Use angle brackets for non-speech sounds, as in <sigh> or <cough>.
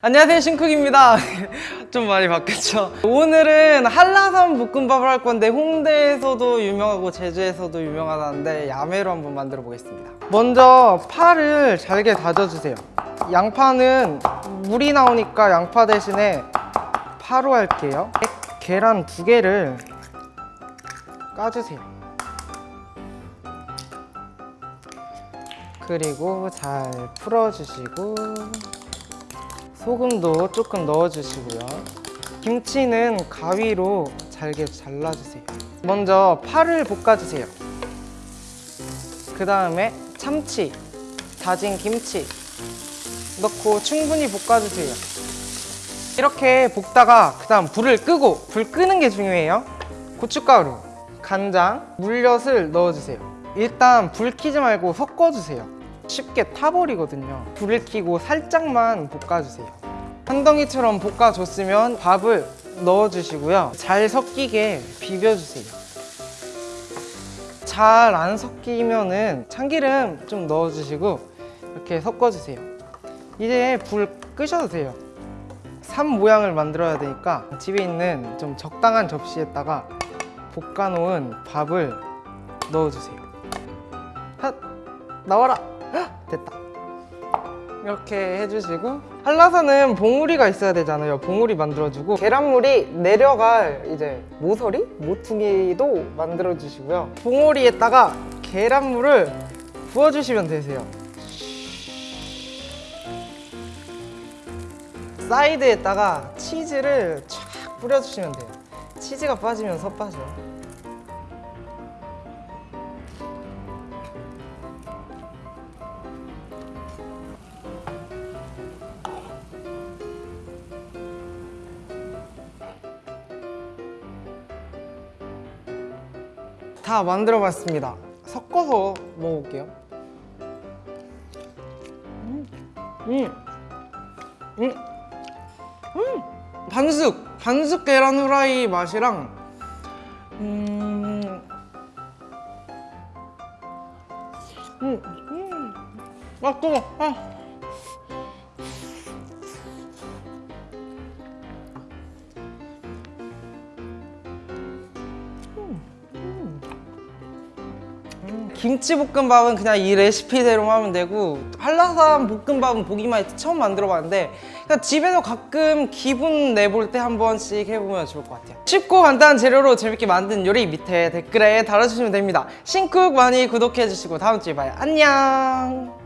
안녕하세요 신쿡입니다. <laughs> 좀 많이 바뀌었죠? 오늘은 한라산 볶음밥을 할 건데 홍대에서도 유명하고 제주에서도 유명하다는데 야매로 한번 만들어 보겠습니다. 먼저 파를 잘게 다져주세요. 양파는 물이 나오니까 양파 대신에 파로 할게요. 계란 두 개를 까주세요. 그리고 잘 풀어주시고 소금도 조금 넣어주시고요. 김치는 가위로 잘게 잘라주세요. 먼저 파를 볶아주세요. 그 다음에 참치, 다진 김치 넣고 충분히 볶아주세요. 이렇게 볶다가 그 다음 불을 끄고 불 끄는 게 중요해요. 고춧가루, 간장, 물엿을 넣어주세요. 일단 불 켜지 말고 섞어주세요. 쉽게 타버리거든요. 불을 켜고 살짝만 볶아주세요 한 덩이처럼 볶아줬으면 밥을 넣어주시고요 잘 섞이게 비벼주세요 잘 안 섞이면 은 참기름 좀 넣어주시고 이렇게 섞어주세요 이제 불 끄셔도 돼요 산 모양을 만들어야 되니까 집에 있는 좀 적당한 접시에다가 볶아놓은 밥을 넣어주세요 핫! 나와라! 헉! 됐다 이렇게 해주시고. 한라산은 봉우리가 있어야 되잖아요. 봉우리 만들어주고. 계란물이 내려갈 이제 모서리? 모퉁이도 만들어주시고요. 봉우리에다가 계란물을 부어주시면 되세요. 사이드에다가 치즈를 쫙 뿌려주시면 돼요. 치즈가 빠지면 서 빠져 다 만들어 봤습니다 섞어서 먹어볼게요 음, 음, 음, 음. 반숙! 반숙 계란 후라이 맛이랑 음, 음, 음. 아 뜨거 아. 김치볶음밥은 그냥 이 레시피대로 하면 되고 한라산 볶음밥은 보기만 해도 처음 만들어봤는데 그냥 집에서 가끔 기분 내볼 때 한 번씩 해보면 좋을 것 같아요. 쉽고 간단한 재료로 재밌게 만든 요리 밑에 댓글에 달아주시면 됩니다. 신쿡 많이 구독해주시고 다음 주에 봐요. 안녕